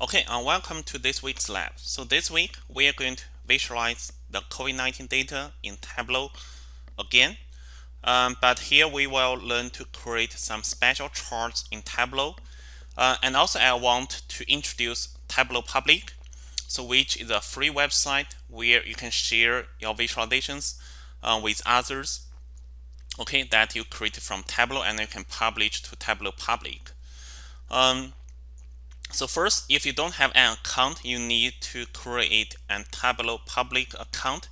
Okay, uh, welcome to this week's lab. So this week we are going to visualize the COVID-19 data in Tableau again. Um, but here we will learn to create some special charts in Tableau. Uh, and also I want to introduce Tableau Public, so which is a free website where you can share your visualizations uh, with others. Okay, that you create from Tableau and you can publish to Tableau Public. Um, so first, if you don't have an account, you need to create a Tableau public account.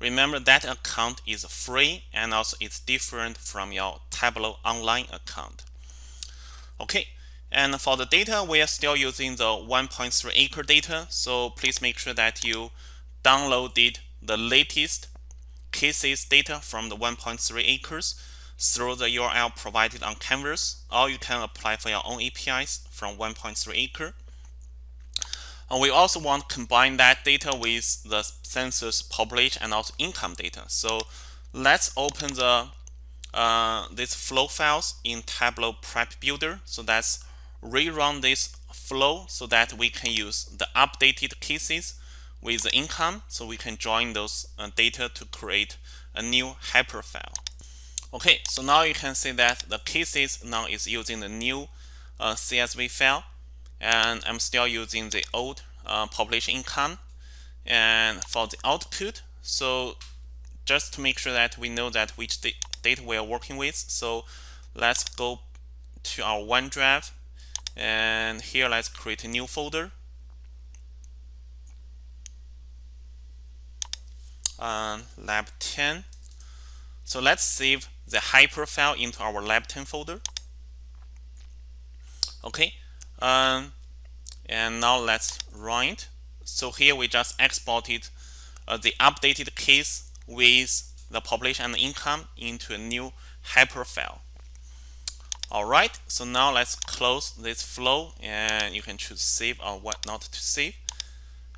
Remember that account is free and also it's different from your Tableau online account. Okay, and for the data, we are still using the 1.3 acre data. So please make sure that you downloaded the latest cases data from the 1.3 acres through the URL provided on Canvas, or you can apply for your own APIs from 1.3 acre. And we also want to combine that data with the census population and also income data. So let's open the uh, flow files in Tableau Prep Builder. So let's rerun this flow so that we can use the updated cases with the income. So we can join those uh, data to create a new hyper file. Okay, so now you can see that the cases now is using the new uh, CSV file and I'm still using the old uh, population income and for the output so just to make sure that we know that which data we are working with so let's go to our OneDrive and here let's create a new folder. Um, lab 10 so let's save the hyper file into our lab 10 folder. Okay, um, and now let's run it. So here we just exported uh, the updated case with the population and the income into a new hyper file. All right, so now let's close this flow and you can choose save or what not to save.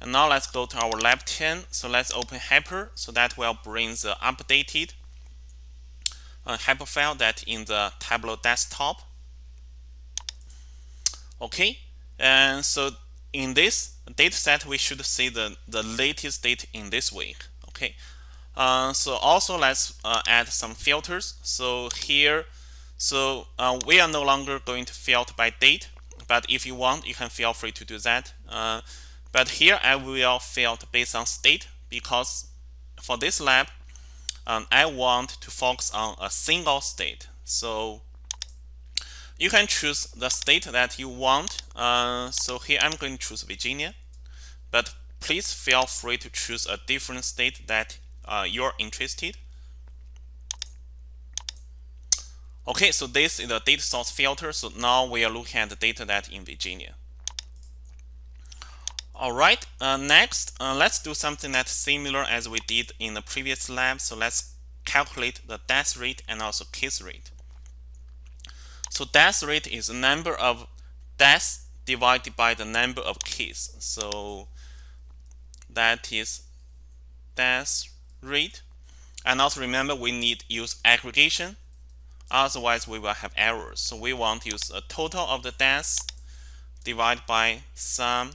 And now let's go to our lab 10. So let's open hyper so that will bring the updated a hyperfile that in the Tableau desktop. Okay, and so in this data set, we should see the, the latest date in this week. Okay, uh, so also let's uh, add some filters. So here, so uh, we are no longer going to filter by date, but if you want, you can feel free to do that. Uh, but here I will filter based on state because for this lab, um, I want to focus on a single state. So you can choose the state that you want. Uh, so here I'm going to choose Virginia, but please feel free to choose a different state that uh, you're interested. Okay, so this is the data source filter. So now we are looking at the data that in Virginia. All right, uh, next, uh, let's do something that's similar as we did in the previous lab. So let's calculate the death rate and also case rate. So death rate is the number of deaths divided by the number of cases. So that is death rate. And also remember we need use aggregation. Otherwise we will have errors. So we want to use a total of the deaths divided by sum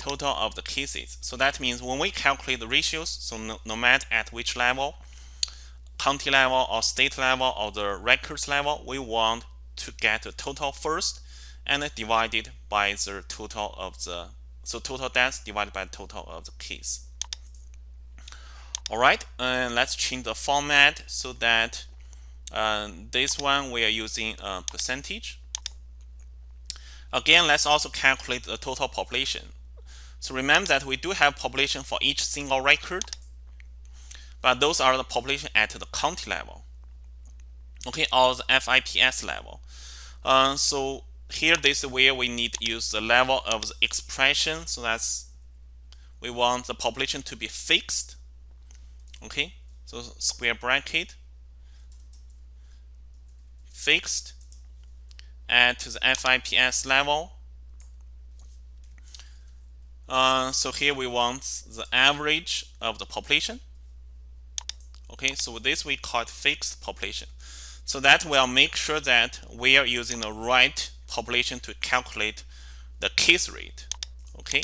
total of the cases. So that means when we calculate the ratios, so no, no matter at which level, county level or state level or the records level, we want to get the total first and divide it by the total of the, so total deaths divided by total of the case. All right, and let's change the format so that uh, this one we are using a percentage. Again, let's also calculate the total population. So remember that we do have population for each single record, but those are the population at the county level, okay, or the FIPS level. Uh, so here this is where we need to use the level of the expression. So that's we want the population to be fixed, okay. So square bracket fixed at the FIPS level uh, so here we want the average of the population. Okay, so this we call fixed population. So that will make sure that we are using the right population to calculate the case rate. Okay,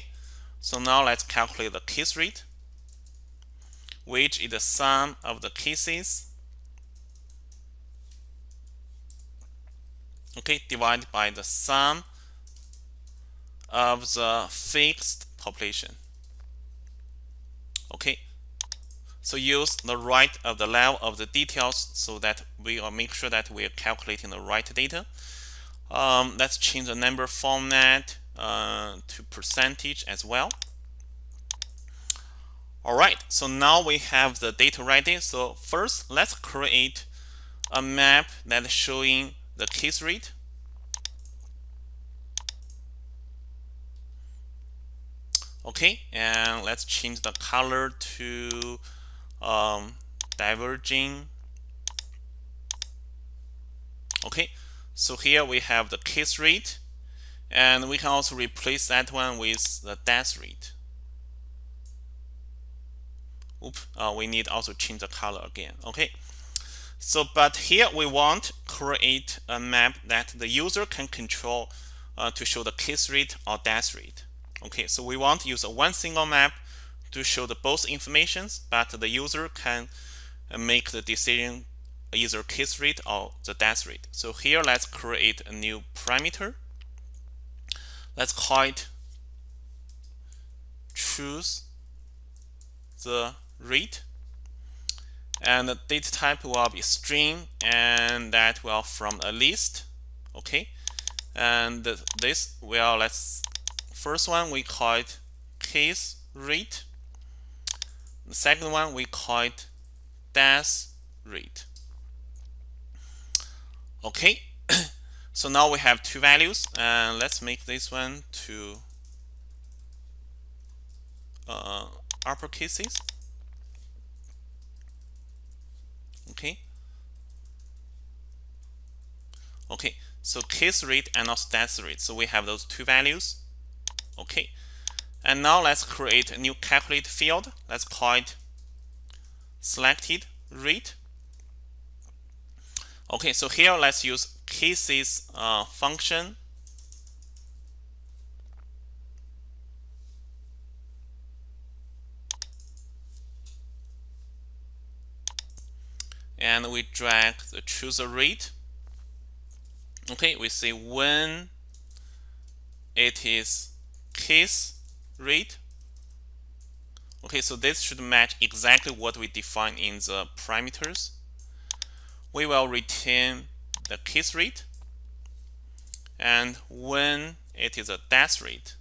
so now let's calculate the case rate, which is the sum of the cases. Okay, divided by the sum of the fixed population. Okay, so use the right of the level of the details so that we will make sure that we are calculating the right data. Um, let's change the number format uh, to percentage as well. All right, so now we have the data ready. So first, let's create a map that is showing the case rate. Okay, and let's change the color to um, diverging. Okay, so here we have the case rate, and we can also replace that one with the death rate. Oop, uh, we need also change the color again. Okay, so but here we want create a map that the user can control uh, to show the case rate or death rate. Okay, so we want to use a one single map to show the both informations, but the user can uh, make the decision either case rate or the death rate. So here let's create a new parameter. Let's call it choose the rate and the data type will be string and that will from a list okay and this will let's first one we call it case rate the second one we call it death rate. Okay, so now we have two values and let's make this one to uh, upper cases. Okay. Okay, so case rate and also death rate. So we have those two values. Okay. And now let's create a new calculate field. Let's call it selected rate. Okay, so here let's use cases uh, function. And we drag the chooser rate. Okay, we say when it is case rate. Okay, so this should match exactly what we define in the parameters. We will retain the case rate and when it is a death rate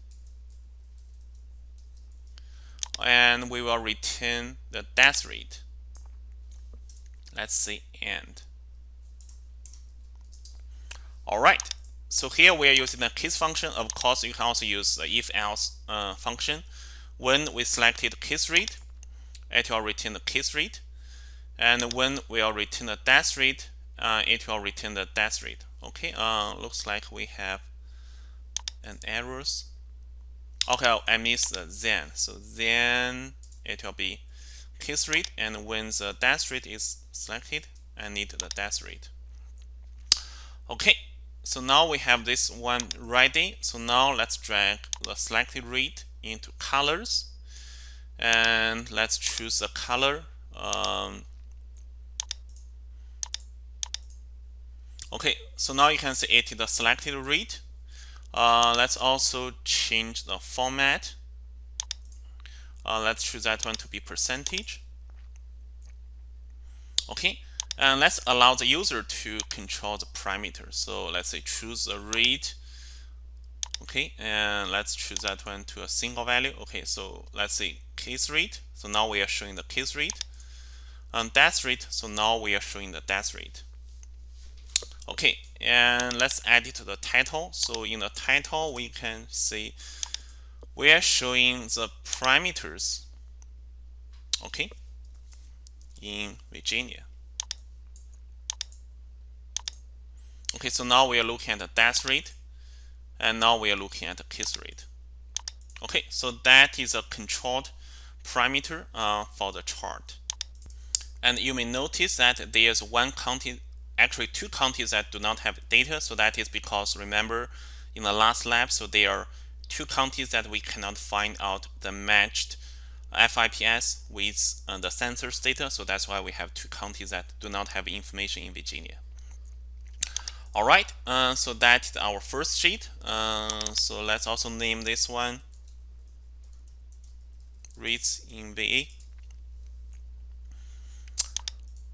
and we will return the death rate let's say end. all right so here we are using the case function. Of course, you can also use the if-else uh, function. When we selected case rate, it will return the case rate. And when we will return the death rate, uh, it will return the death rate. Okay, uh, looks like we have an errors. Okay, I missed the then. So then it will be case rate, and when the death rate is selected, I need the death rate. Okay, so now we have this one ready. So now let's drag the selected read into colors. And let's choose a color. Um, okay, so now you can see it is the selected read. Uh, let's also change the format. Uh, let's choose that one to be percentage. Okay, and let's allow the user to control the parameter. So let's say choose a rate. Okay, and let's choose that one to a single value. Okay, so let's say case rate. So now we are showing the case rate. And death rate. So now we are showing the death rate. Okay, and let's edit the title. So in the title, we can see we are showing the parameters. Okay, in Virginia. Okay, so now we are looking at the death rate, and now we are looking at the case rate. Okay, so that is a controlled parameter uh, for the chart. And you may notice that there's one county, actually two counties that do not have data. So that is because remember in the last lab, so there are two counties that we cannot find out the matched FIPS with uh, the census data. So that's why we have two counties that do not have information in Virginia. All right, uh, so that's our first sheet. Uh, so let's also name this one rates in VA.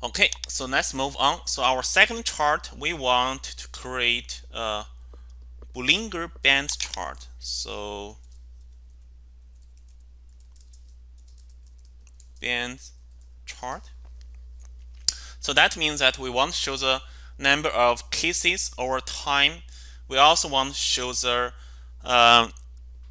Okay, so let's move on. So our second chart, we want to create a Bollinger Band chart. So band chart. So that means that we want to show the number of cases over time. We also want to show the uh,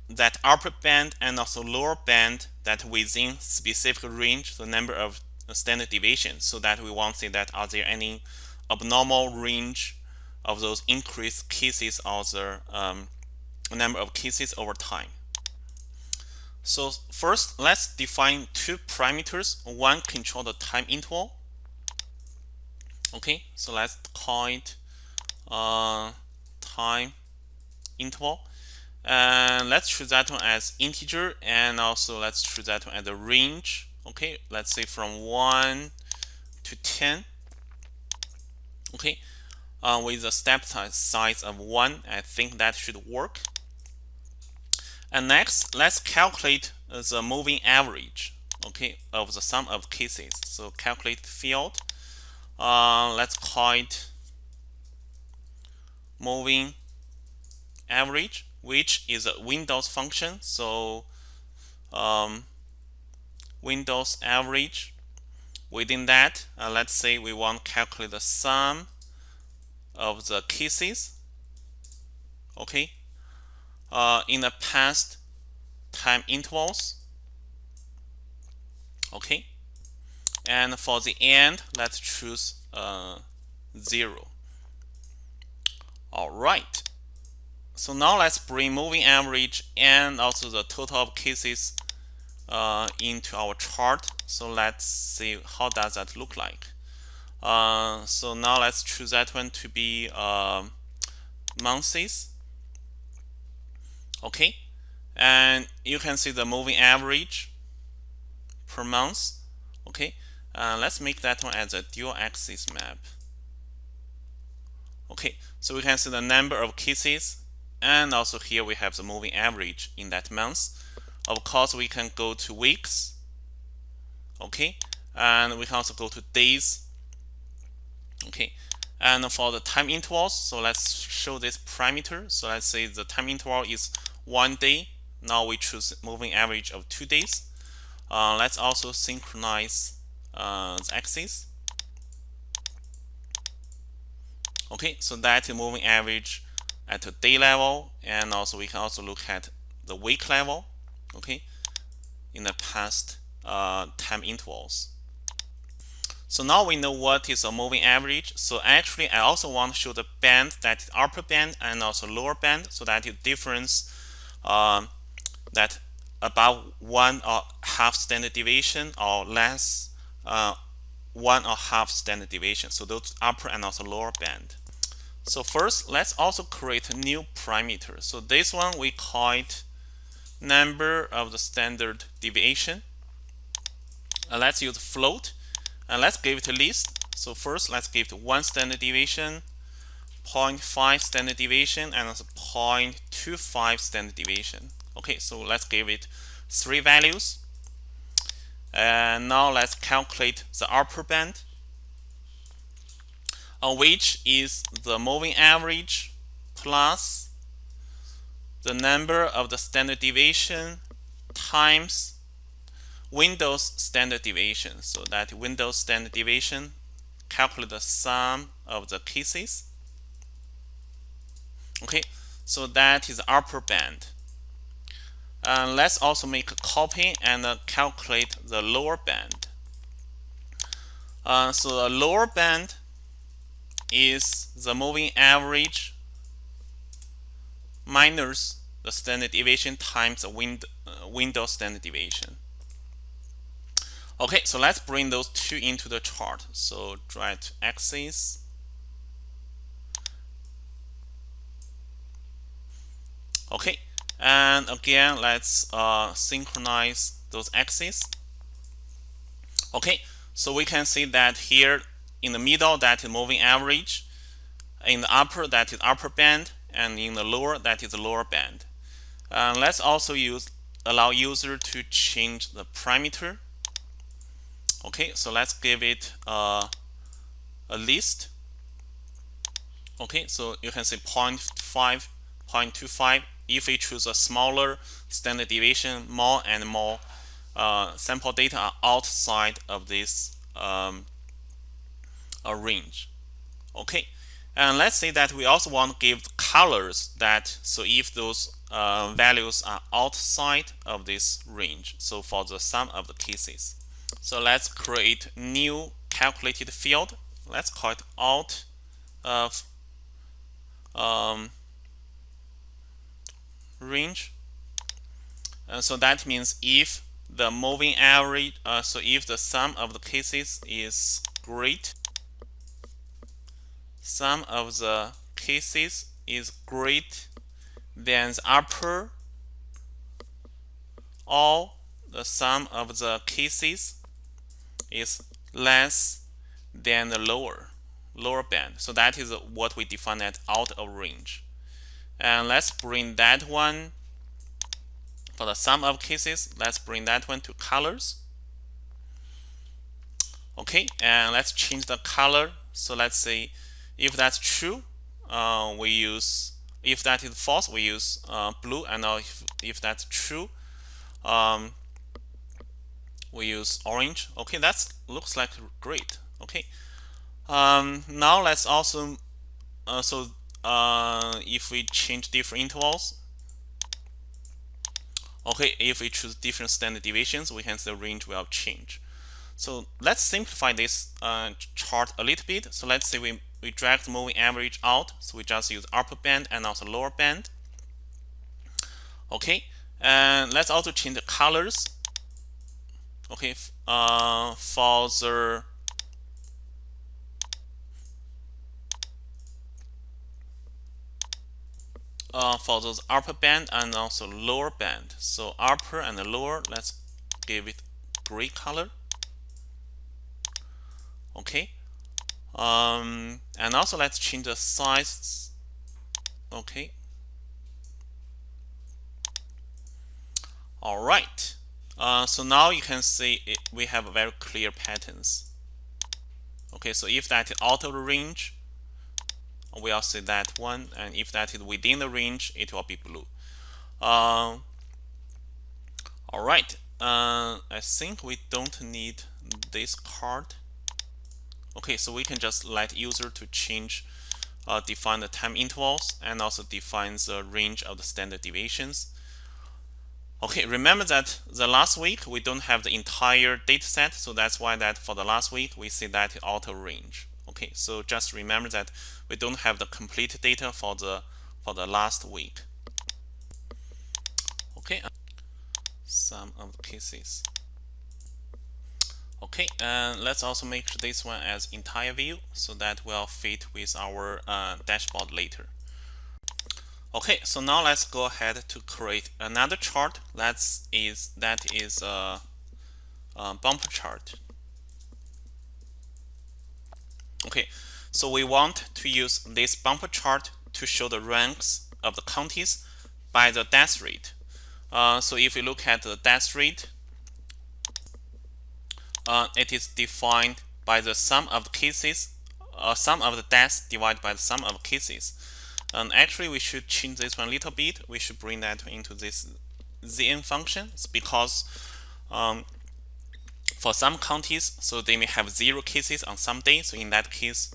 that upper band and also lower band that within specific range, the number of standard deviations, so that we want to see that are there any abnormal range of those increased cases or the um, number of cases over time. So first, let's define two parameters. One control the time interval. Okay, so let's call it uh, time interval. And let's choose that one as integer and also let's choose that one as a range. Okay, let's say from 1 to 10. Okay, uh, with a step size of 1, I think that should work. And next, let's calculate the moving average, okay, of the sum of cases. So calculate field. Uh, let's call it moving average, which is a Windows function. So um, Windows average. Within that, uh, let's say we want to calculate the sum of the cases. Okay, uh, in the past time intervals. Okay, and for the end, let's choose uh, zero. All right. So now let's bring moving average and also the total of cases uh, into our chart. So let's see how does that look like. Uh, so now let's choose that one to be uh, months okay and you can see the moving average per month okay uh, let's make that one as a dual axis map. Okay so we can see the number of cases and also here we have the moving average in that month. Of course we can go to weeks okay? And we can also go to days okay? And for the time intervals so let's show this parameter. So let's say the time interval is one day. Now we choose moving average of two days. Uh, let's also synchronize uh, the axis. Okay, so that's moving average at a day level, and also we can also look at the week level. Okay, in the past uh, time intervals. So now we know what is a moving average. So actually, I also want to show the band that is upper band and also lower band, so that the difference um, that about one or half standard deviation or less uh, one or half standard deviation. So those upper and also lower band. So first, let's also create a new parameter. So this one we call it number of the standard deviation. Uh, let's use float and let's give it a list. So first, let's give it one standard deviation, 0.5 standard deviation and also 0.25 standard deviation. Okay, so let's give it three values. And now let's calculate the upper band, uh, which is the moving average plus the number of the standard deviation times Windows standard deviation. So that Windows standard deviation calculate the sum of the cases okay so that is upper band uh, let's also make a copy and uh, calculate the lower band. Uh, so the lower band is the moving average minus the standard deviation times the wind, uh, Windows standard deviation. Okay so let's bring those two into the chart. So drag to axis. Okay, And again, let's uh, synchronize those axes. Okay, so we can see that here in the middle that is moving average, in the upper that is upper band, and in the lower that is the lower band. Uh, let's also use allow user to change the parameter. Okay, so let's give it uh, a list. Okay, so you can say 0.5, 0.25. If we choose a smaller standard deviation, more and more uh, sample data are outside of this um, range. Okay, and let's say that we also want to give colors that so if those uh, values are outside of this range. So for the sum of the cases. So let's create new calculated field. Let's call it out of um, range. And so that means if the moving average, uh, so if the sum of the cases is great, sum of the cases is great then the upper or the sum of the cases is less than the lower lower band. So that is what we define as out of range. And let's bring that one for the sum of cases. Let's bring that one to colors. Okay, and let's change the color. So let's say if that's true, uh, we use if that is false, we use uh, blue, and now if, if that's true, um, we use orange. Okay, that looks like great. Okay, um, now let's also uh, so uh, if we change different intervals. Okay, if we choose different standard deviations, we can see the range will change. So let's simplify this uh, chart a little bit. So let's say we we drag the moving average out. So we just use upper band and also lower band. Okay, and let's also change the colors. Okay, uh, for the uh, for those upper band and also lower band. So upper and lower, let's give it gray color. Okay, um, and also let's change the size. Okay. All right. Uh, so now you can see it, we have very clear patterns. Okay so if that the range we'll see that one and if that is within the range it will be blue uh, all right uh, I think we don't need this card Okay, so we can just let user to change, uh, define the time intervals and also define the range of the standard deviations. Okay, remember that the last week we don't have the entire data set, so that's why that for the last week we see that auto range. Okay, so just remember that we don't have the complete data for the for the last week. Okay, some of the cases. Okay, and let's also make this one as entire view so that will fit with our uh, dashboard later. Okay, so now let's go ahead to create another chart that is that is a, a bumper chart. Okay, so we want to use this bumper chart to show the ranks of the counties by the death rate. Uh, so if we look at the death rate uh, it is defined by the sum of the cases, uh, sum of the deaths divided by the sum of cases. And actually, we should change this one a little bit. We should bring that into this zn function because um, for some counties, so they may have zero cases on some day. So in that case,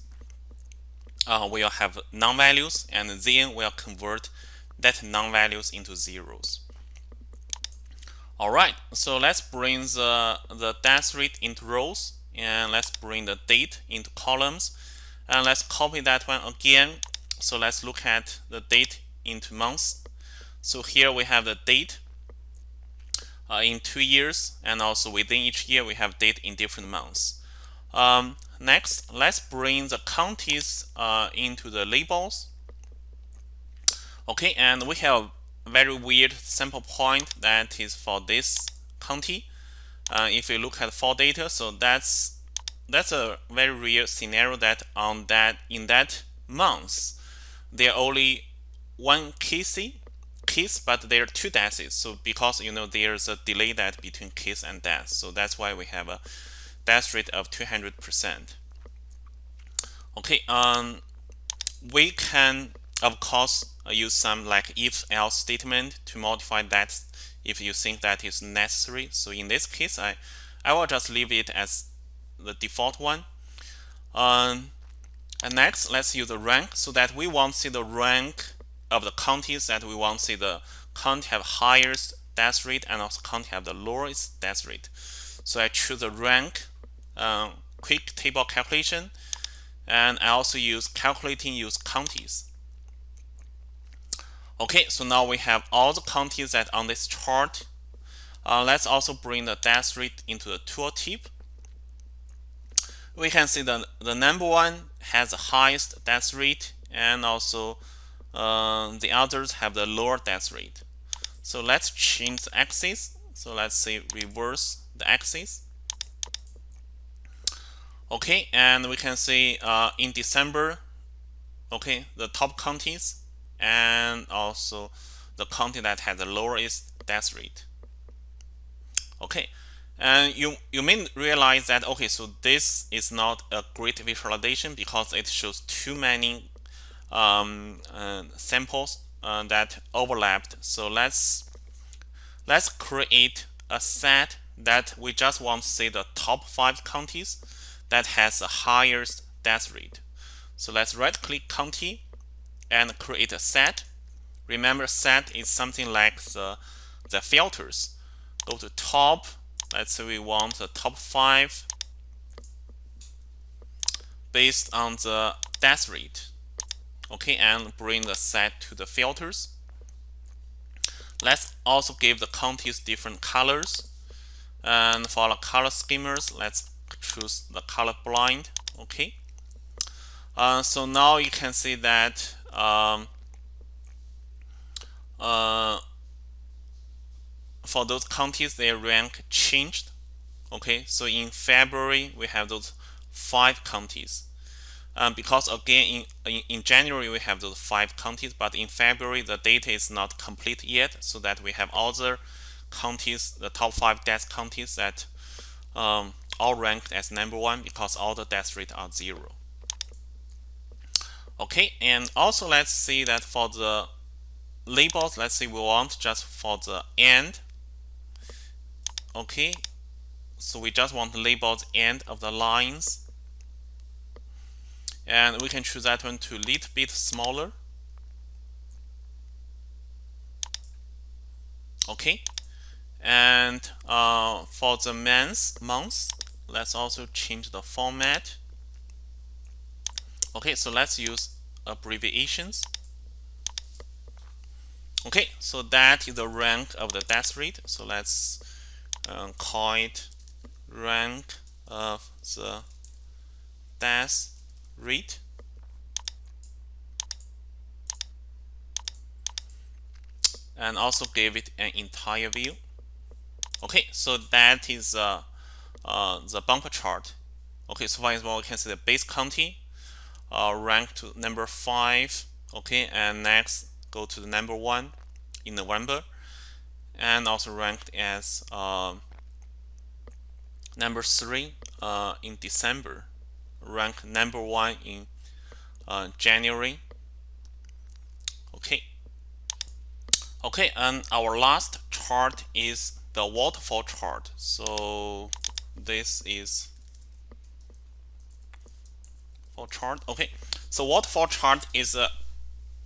uh, we'll have non-values, and then we'll convert that non-values into zeros. All right, so let's bring the, the death rate into rows and let's bring the date into columns and let's copy that one again. So let's look at the date into months. So here we have the date uh, in two years and also within each year we have date in different months. Um, next, let's bring the counties uh, into the labels. Okay, and we have very weird sample point that is for this county. Uh, if you look at fall data, so that's that's a very real scenario that on that in that month there are only one case case but there are two deaths so because you know there's a delay that between case and death so that's why we have a death rate of 200 percent. Okay um we can of course use some like if else statement to modify that if you think that is necessary. So in this case i i will just leave it as the default one. Um and next let's use the rank so that we want to see the rank of the counties that we want to see the county have highest death rate and also county have the lowest death rate. So I choose the rank um, quick table calculation and I also use calculating use counties. Okay, so now we have all the counties that on this chart. Uh, let's also bring the death rate into the tooltip. We can see that the number one has the highest death rate and also uh, the others have the lower death rate. So let's change the axis. So let's say reverse the axis. Okay, and we can see uh, in December, okay, the top counties and also the county that has the lowest death rate. Okay, and you you may realize that okay, so this is not a great visualization because it shows too many um, uh, samples uh, that overlapped. So let's let's create a set that we just want to see the top five counties that has the highest death rate. So let's right click county and create a set. Remember set is something like the, the filters. Go to top. Let's say we want the top five based on the death rate okay and bring the set to the filters. Let's also give the counties different colors. And for the color schemas let's choose the color blind. Okay. Uh, so now you can see that um, uh, for those counties their rank changed. Okay. So in February we have those five counties um, because again in, in, in January we have those five counties but in February the data is not complete yet so that we have other counties the top five death counties that um, all ranked as number one because all the death rate are zero. Okay and also let's see that for the labels let's say we want just for the end. Okay so we just want the labels end of the lines and we can choose that one to little bit smaller. Okay. And uh, for the months months let's also change the format. Okay so let's use abbreviations. Okay so that is the rank of the death rate. So let's um, call it rank of the death rate and also give it an entire view. Okay so that is uh, uh, the bumper chart. Okay so for example we can see the base county uh, ranked to number five. Okay and next go to the number one in November. And also ranked as uh, number three uh, in December rank number one in uh, January. Okay. Okay, and our last chart is the waterfall chart. So this is for chart. Okay, so waterfall chart is a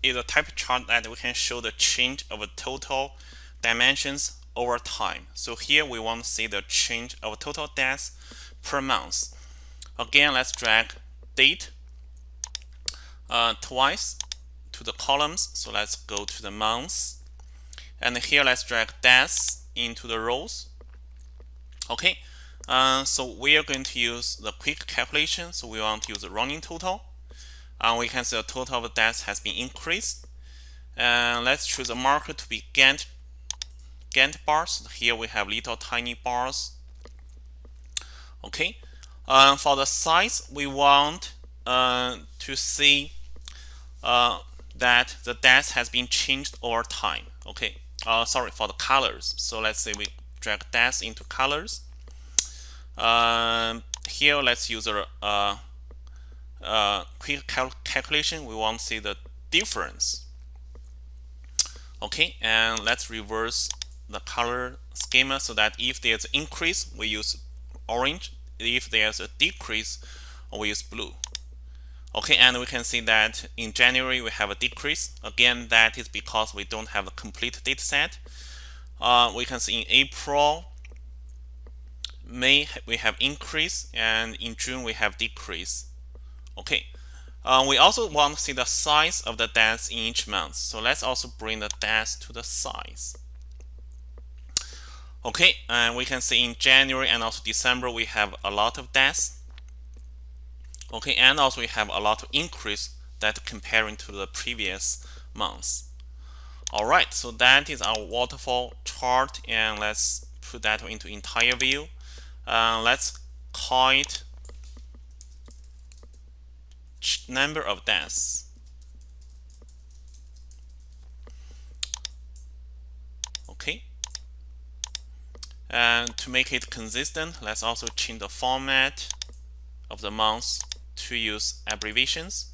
is a type of chart that we can show the change of total dimensions over time. So here we want to see the change of total deaths per month. Again, let's drag date uh, twice to the columns. So let's go to the months. And here let's drag deaths into the rows. Okay, uh, so we are going to use the quick calculation. So we want to use the running total. And we can see the total of deaths has been increased. and let's choose a marker to be Gantt Gantt bars. Here we have little tiny bars. Okay, uh, for the size, we want uh, to see uh, that the depth has been changed over time. Okay, uh, sorry for the colors. So let's say we drag depth into colors. Um, here, let's use a, a quick cal calculation. We want to see the difference. Okay, and let's reverse the color schema so that if there's increase, we use orange. If there's a decrease, we use blue. Okay, and we can see that in January we have a decrease. Again, that is because we don't have a complete data set. Uh, we can see in April, May we have increase, and in June we have decrease. Okay, uh, we also want to see the size of the deaths in each month. So let's also bring the deaths to the size. Okay, and we can see in January and also December we have a lot of deaths. Okay and also we have a lot of increase that comparing to the previous months. All right so that is our waterfall chart and let's put that into entire view. Uh, let's call it number of deaths okay and to make it consistent let's also change the format of the months to use abbreviations.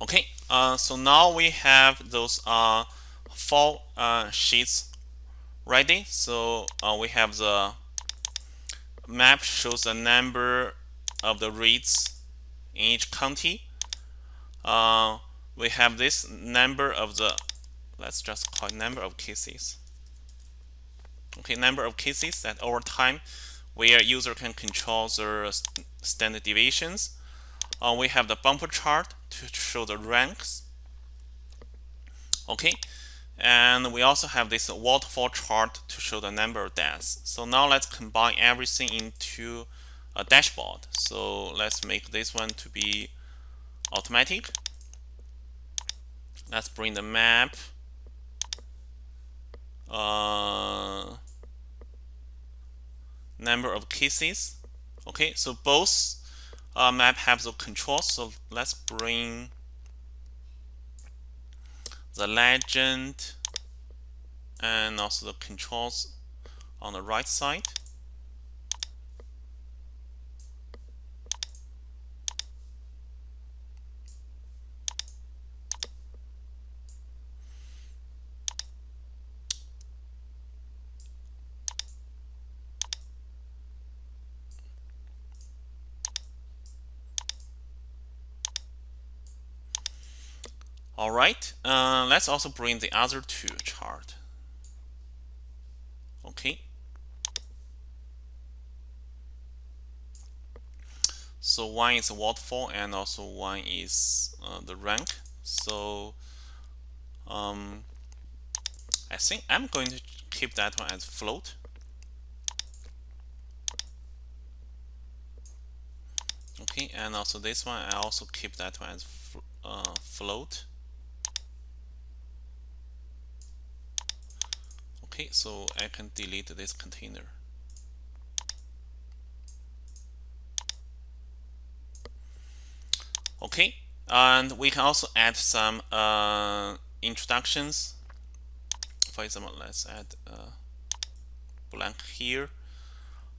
Okay, uh, so now we have those uh, four uh, sheets ready. So uh, we have the map shows the number of the reads in each county. Uh, we have this number of the, let's just call it number of cases. Okay, number of cases that over time where user can control the standard deviations. Uh, we have the bumper chart to show the ranks. Okay, and we also have this waterfall chart to show the number of deaths. So now let's combine everything into a dashboard. So let's make this one to be automatic. Let's bring the map. Uh, number of cases. Okay so both uh, map have the controls so let's bring the legend and also the controls on the right side All right, uh, let's also bring the other two chart. Okay. So one is waterfall and also one is uh, the rank. So um, I think I'm going to keep that one as float. Okay, and also this one, I also keep that one as uh, float. Okay so I can delete this container. Okay and we can also add some uh, introductions. For example let's add uh, blank here.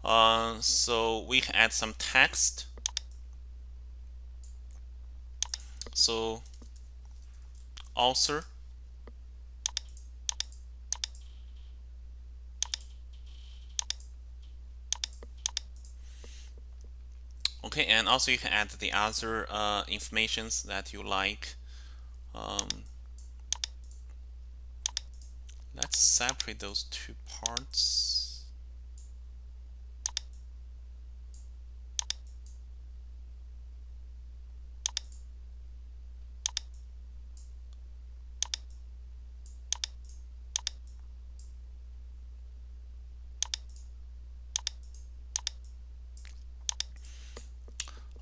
Uh, so we can add some text. So author okay and also you can add the other uh, informations that you like. Um, let's separate those two parts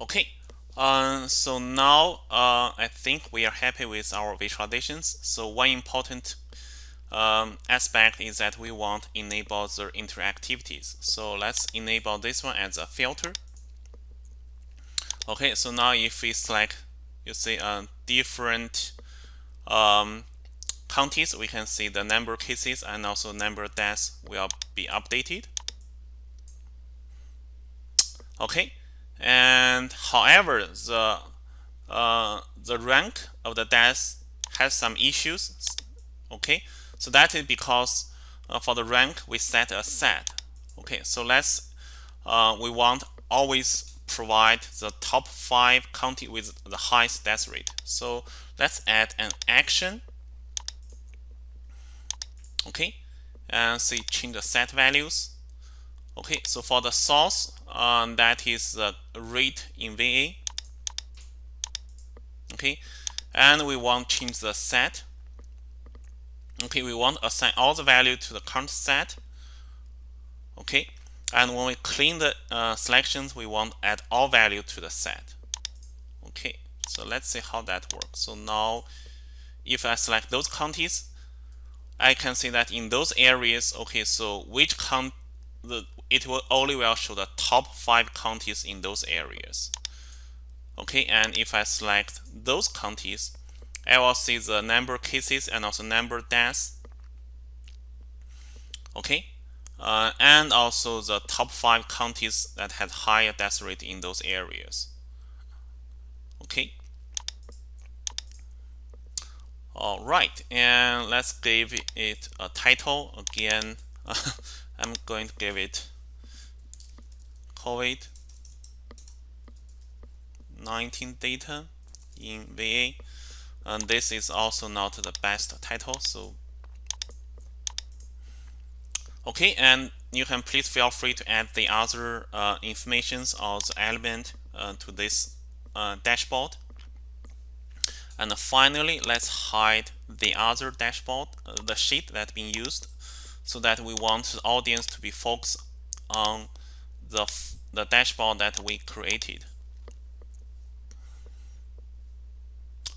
Okay, Uh, so now uh, I think we are happy with our visualizations. So one important um, aspect is that we want enable the interactivities. So let's enable this one as a filter. Okay, so now if we select, you see uh, different um, counties, we can see the number of cases and also number of deaths will be updated. Okay, and however, the uh, the rank of the deaths has some issues. Okay, so that is because uh, for the rank we set a set. Okay, so let's uh, we want always provide the top five county with the highest death rate. So let's add an action. Okay, and say change the set values. Okay, so for the source, um, that is the rate in VA. Okay, and we want to change the set. Okay, we want to assign all the value to the current set. Okay, and when we clean the uh, selections, we want to add all value to the set. Okay, so let's see how that works. So now, if I select those counties, I can see that in those areas, okay, so which count the it will only will show the top five counties in those areas. Okay, and if I select those counties, I will see the number of cases and also number of deaths. Okay, uh, and also the top five counties that had higher death rate in those areas. Okay. All right, and let's give it a title again. I'm going to give it COVID-19 data in VA. And this is also not the best title, so okay. And you can please feel free to add the other uh, informations or the element uh, to this uh, dashboard. And finally, let's hide the other dashboard, uh, the sheet that's being used, so that we want the audience to be focused on the, the dashboard that we created.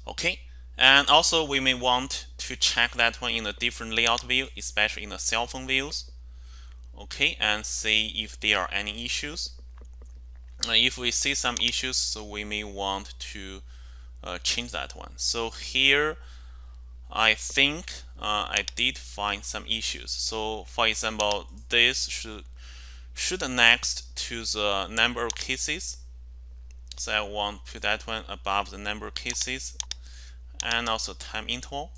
Okay, and also we may want to check that one in a different layout view, especially in the cell phone views. Okay, and see if there are any issues. Uh, if we see some issues, so we may want to uh, change that one. So here, I think uh, I did find some issues. So for example, this should should next to the number of cases. So I want to put that one above the number of cases and also time interval.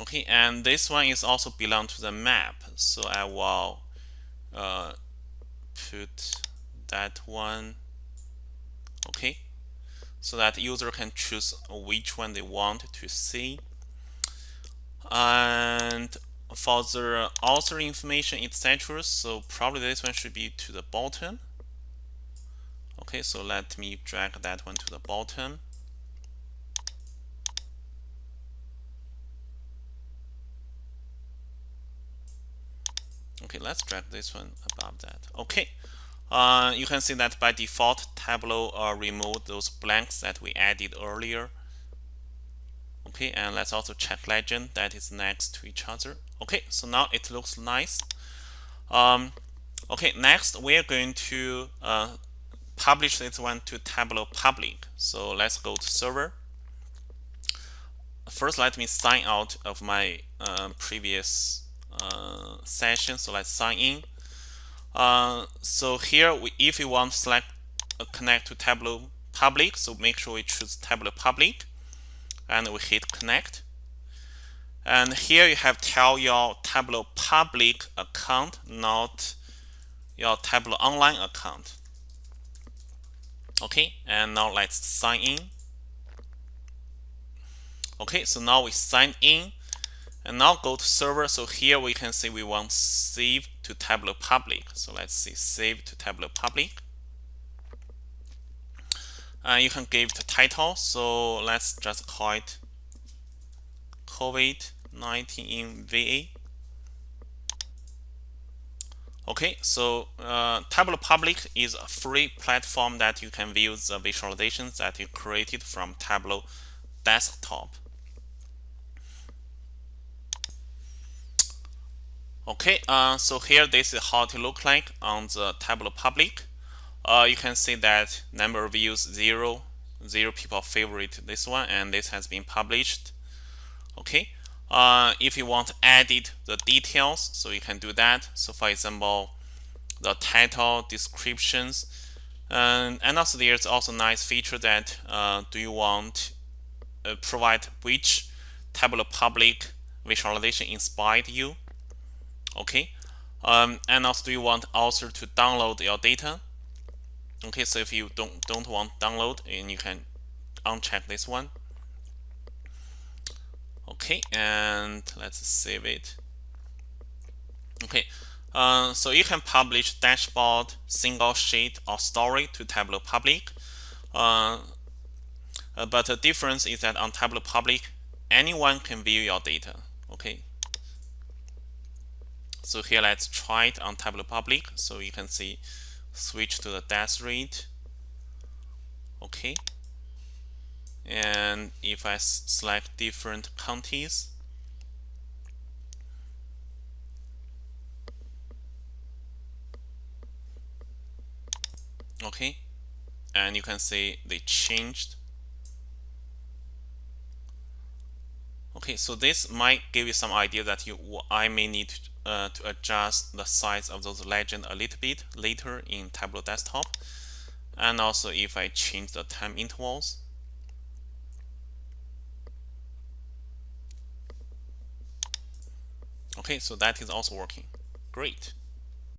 Okay, and this one is also belong to the map. So I will uh, put that one. Okay, so that user can choose which one they want to see and for the author information etc so probably this one should be to the bottom. Okay so let me drag that one to the bottom. Okay let's drag this one above that. Okay uh, you can see that by default Tableau uh, removed those blanks that we added earlier okay and let's also check legend that is next to each other. Okay so now it looks nice. Um, okay next we're going to uh, publish this one to Tableau public. So let's go to server. First let me sign out of my uh, previous uh, session. So let's sign in. Uh, so here we, if you want to select uh, connect to Tableau public so make sure we choose Tableau public and we hit connect. And here you have tell your Tableau public account, not your Tableau online account. Okay, and now let's sign in. Okay, so now we sign in and now go to server. So here we can see we want save to Tableau public. So let's see save to Tableau public. You can give the title. So let's just call it COVID-19 in VA. Okay, so uh, Tableau Public is a free platform that you can view the visualizations that you created from Tableau desktop. Okay, uh, so here this is how it look like on the Tableau Public. Uh, you can see that number of views zero, zero people favorite this one, and this has been published. Okay, uh, if you want to edit the details, so you can do that. So for example, the title, descriptions, and, and also there's also nice feature that uh, do you want uh, provide which Tableau Public visualization inspired you okay um, and also do you want author to download your data okay so if you don't don't want download and you can uncheck this one. Okay and let's save it. Okay uh, so you can publish dashboard single sheet or story to Tableau Public. Uh, uh, but the difference is that on Tableau Public anyone can view your data okay? So here let's try it on Tableau Public. So you can see switch to the death rate. Okay. And if I select different counties, okay, and you can see they changed. Okay, so this might give you some idea that you I may need uh, to adjust the size of those legend a little bit later in Tableau Desktop. And also if I change the time intervals. Okay, so that is also working. Great.